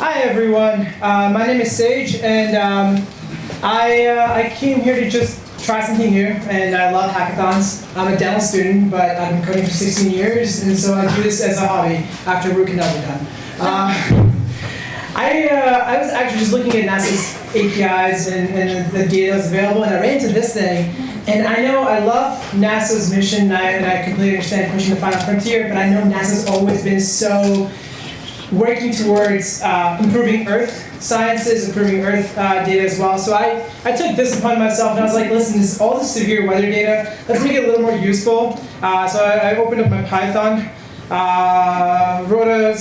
Hi everyone, uh, my name is Sage and um, I, uh, I came here to just try something new and I love hackathons. I'm a dental student but I've been coding for 16 years and so I do this as a hobby after root canal are done. Uh, I, I was actually just looking at NASA's APIs and, and the data that's available and I ran into this thing and I know I love NASA's mission and I, and I completely understand pushing the final frontier but I know NASA's always been so working towards uh, improving Earth sciences, improving Earth uh, data as well. So I, I took this upon myself and I was like, listen, this all this severe weather data, let's make it a little more useful. Uh, so I, I, opened up my Python, uh, wrote a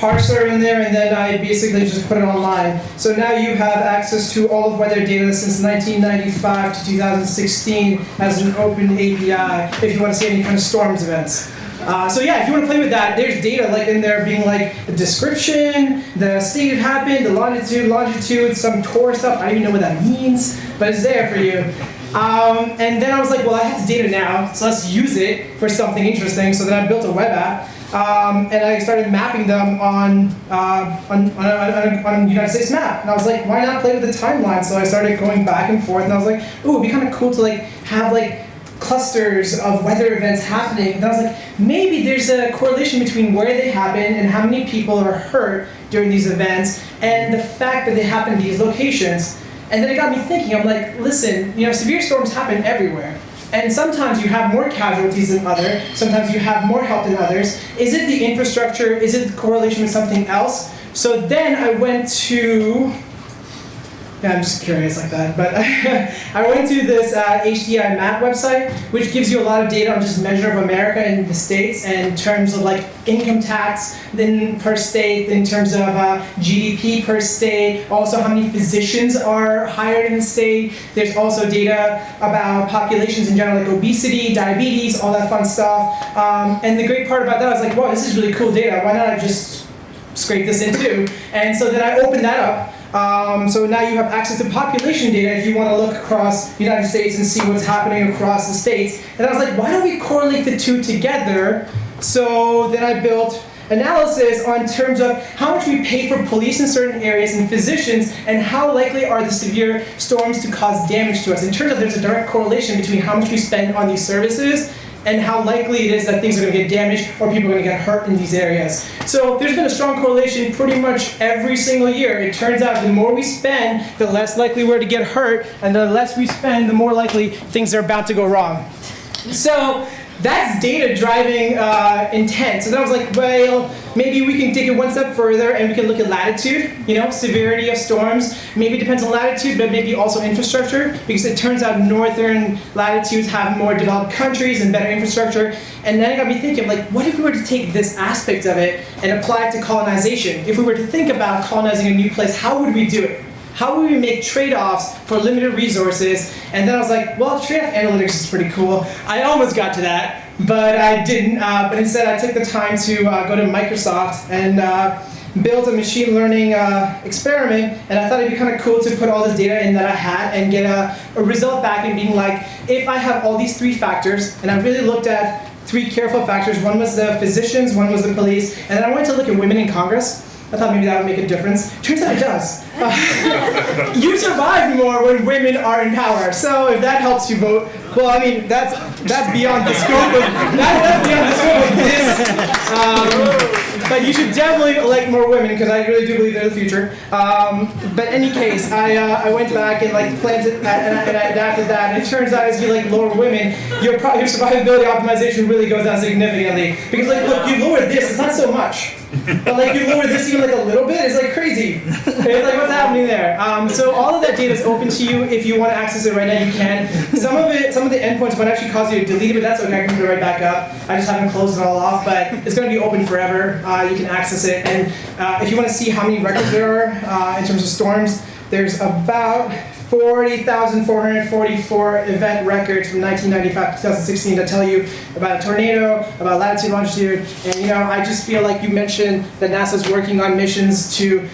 parser in there, and then I basically just put it online. So now you have access to all of weather data since 1995 to 2016 as an open API if you want to see any kind of storms events. Uh, so yeah, if you want to play with that, there's data like in there being like the description, the state it happened, the longitude, longitude, some tour stuff. I don't even know what that means, but it's there for you. Um, and then I was like, well, I have this data now, so let's use it for something interesting. So then I built a web app, um, and I started mapping them on, uh, on, on, a, on, a, United States map. And I was like, why not play with the timeline? So I started going back and forth, and I was like, ooh, it'd be kind of cool to like have like clusters of weather events happening. And I was like, maybe there's a correlation between where they happen and how many people are hurt during these events and the fact that they happen in these locations. And then it got me thinking, I'm like, listen, you know, severe storms happen everywhere. And sometimes you have more casualties than others, sometimes you have more help than others. Is it the infrastructure? Is it the correlation with something else? So then I went to yeah, I'm just curious like that. But I went to this uh, HDI map website, which gives you a lot of data on just measure of America and the states in terms of like income tax then per state, in terms of uh, GDP per state, also how many physicians are hired in the state. There's also data about populations in general, like obesity, diabetes, all that fun stuff. Um, and the great part about that, I was like, wow, this is really cool data. Why not I just scrape this in too? And so then I opened that up. Um, so now you have access to population data if you want to look across the United States and see what's happening across the states. And I was like, why don't we correlate the two together? So then I built analysis on terms of how much we pay for police in certain areas and physicians and how likely are the severe storms to cause damage to us. It turns out there's a direct correlation between how much we spend on these services and how likely it is that things are going to get damaged or people are going to get hurt in these areas. So there's been a strong correlation pretty much every single year. It turns out the more we spend, the less likely we're to get hurt, and the less we spend, the more likely things are about to go wrong. So that's data driving uh, intent. So then I was like, well, maybe we can take it one step further and we can look at latitude, you know, severity of storms. Maybe it depends on latitude, but maybe also infrastructure, because it turns out northern latitudes have more developed countries and better infrastructure. And then it got me thinking, like, what if we were to take this aspect of it and apply it to colonization? If we were to think about colonizing a new place, how would we do it? How would we make trade-offs for limited resources? And then I was like, well, trade-off analytics is pretty cool. I almost got to that, but I didn't. Uh, but instead, I took the time to uh, go to Microsoft and uh, build a machine learning uh, experiment. And I thought it'd be kind of cool to put all this data in that I had and get a, a result back and being like, if I have all these three factors, and I really looked at three careful factors. One was the physicians, one was the police, and then I wanted to look at women in Congress. I thought maybe that would make a difference. Turns out it does. Uh, you survive more when women are in power. So if that helps you vote, well, I mean, that's that's beyond the scope of that, that's beyond the scope of this. Um, but you should definitely elect more women because I really do believe they're the future. Um, but in any case, I uh, I went back and like planted that and I, and I adapted that. And it turns out as you like lower women, your your survivability optimization really goes down significantly because like look, you lower this, it's not so much. But like you lower this even like a little bit, it's like crazy. It's like what's happening there. Um, so all of that data is open to you. If you want to access it right now, you can. Some of it, some of the endpoints might actually cause you to delete it, but that's okay. I can put it right back up. I just haven't closed it all off, but it's going to be open forever. Uh, you can access it, and uh, if you want to see how many records there are uh, in terms of storms, there's about 40,444 event records from 1995 to 2016 that tell you about a tornado, about latitude, longitude, and you know, I just feel like you mentioned that NASA's working on missions to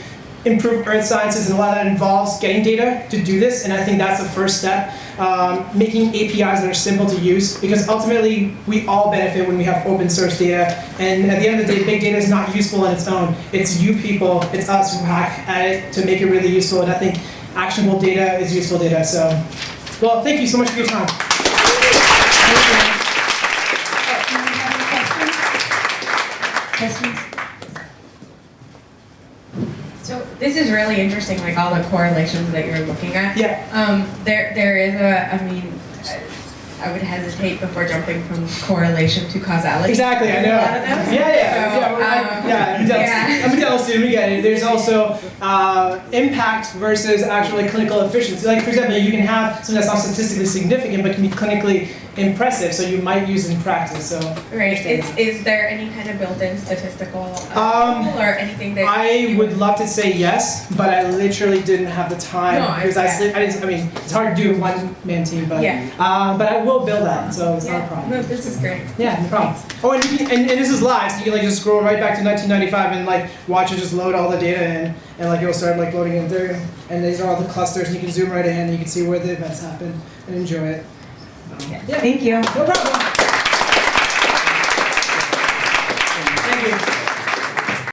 improve earth sciences, and a lot of that involves getting data to do this. And I think that's the first step. Um, making APIs that are simple to use, because ultimately we all benefit when we have open source data. And at the end of the day, big data is not useful on its own. It's you people, it's us who hack at it to make it really useful. And I think actionable data is useful data. So, well, thank you so much for your time. Questions? So this is really interesting, like all the correlations that you're looking at. Yeah. Um, there, there is a, I mean, I- I would hesitate before jumping from correlation to causality. Exactly, I know. A lot of them. Yeah, yeah, So, yeah. I'm a dental student. We get it. There's also uh, impact versus actually clinical efficiency. Like for example, you can have something that's not statistically significant but can be clinically impressive. So you might use in practice. So Right, is, is there any kind of built-in statistical uh, Um, tool or anything that? I would love to say yes, but I literally didn't have the time No, I- because I, yeah. I, didn't, I mean it's hard to do one man team, but Yeah. uh, but I will build that. So it's not a problem. no, this is great. Yeah, no problem. Oh, and, can, and, and this is live, so you can like just scroll right back to 1995 and like watch it just load all the data in, and like it'll start like loading in there, and these are all the clusters, and you can zoom right in, and you can see where the events happen and enjoy it. Thank you. no problem.